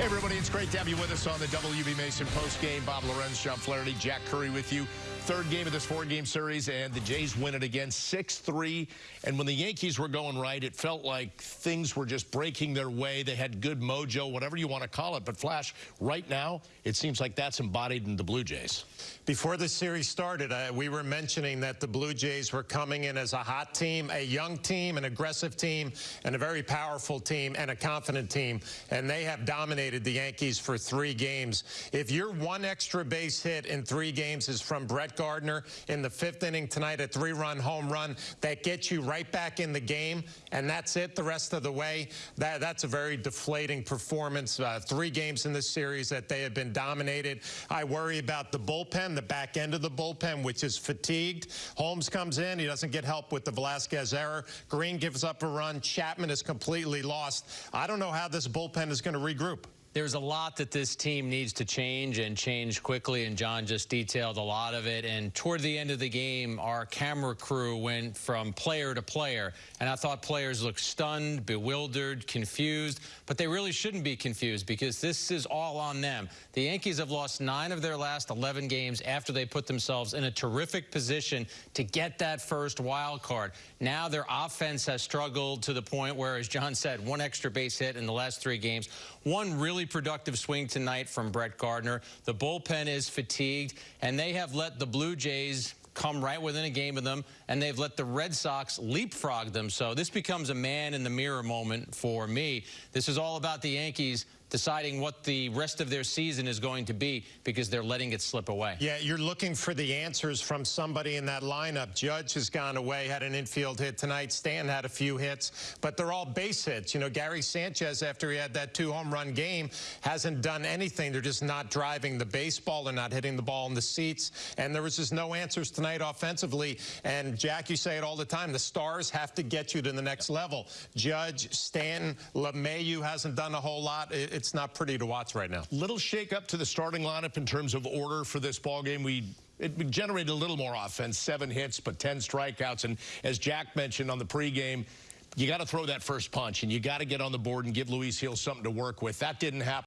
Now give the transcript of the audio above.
Hey, everybody, it's great to have you with us on the WB Mason postgame. Bob Lorenz, John Flaherty, Jack Curry with you. Third game of this four-game series, and the Jays win it again 6-3. And when the Yankees were going right, it felt like things were just breaking their way. They had good mojo, whatever you want to call it. But, Flash, right now, it seems like that's embodied in the Blue Jays. Before the series started, uh, we were mentioning that the Blue Jays were coming in as a hot team, a young team, an aggressive team, and a very powerful team, and a confident team. And they have dominated the Yankees for three games. If your one extra base hit in three games is from Brett Gardner in the fifth inning tonight, a three-run home run that gets you right back in the game, and that's it the rest of the way. That, that's a very deflating performance. Uh, three games in this series that they have been dominated. I worry about the bullpen, the back end of the bullpen, which is fatigued. Holmes comes in. He doesn't get help with the Velazquez error. Green gives up a run. Chapman is completely lost. I don't know how this bullpen is going to regroup. There's a lot that this team needs to change and change quickly, and John just detailed a lot of it. And toward the end of the game, our camera crew went from player to player, and I thought players looked stunned, bewildered, confused, but they really shouldn't be confused because this is all on them. The Yankees have lost nine of their last 11 games after they put themselves in a terrific position to get that first wild card. Now their offense has struggled to the point where, as John said, one extra base hit in the last three games, one really really productive swing tonight from Brett Gardner. The bullpen is fatigued, and they have let the Blue Jays come right within a game of them, and they've let the Red Sox leapfrog them. So this becomes a man in the mirror moment for me. This is all about the Yankees deciding what the rest of their season is going to be because they're letting it slip away. Yeah, you're looking for the answers from somebody in that lineup. Judge has gone away, had an infield hit tonight. Stan had a few hits, but they're all base hits. You know, Gary Sanchez, after he had that two-home run game, hasn't done anything. They're just not driving the baseball. They're not hitting the ball in the seats, and there was just no answers tonight offensively. And, Jack, you say it all the time. The stars have to get you to the next level. Judge, Stanton, LeMahieu hasn't done a whole lot. It's not pretty to watch right now. Little shake up to the starting lineup in terms of order for this ball game. We it generated a little more offense, seven hits, but 10 strikeouts. And as Jack mentioned on the pregame, you got to throw that first punch, and you got to get on the board and give Luis Gil something to work with. That didn't happen.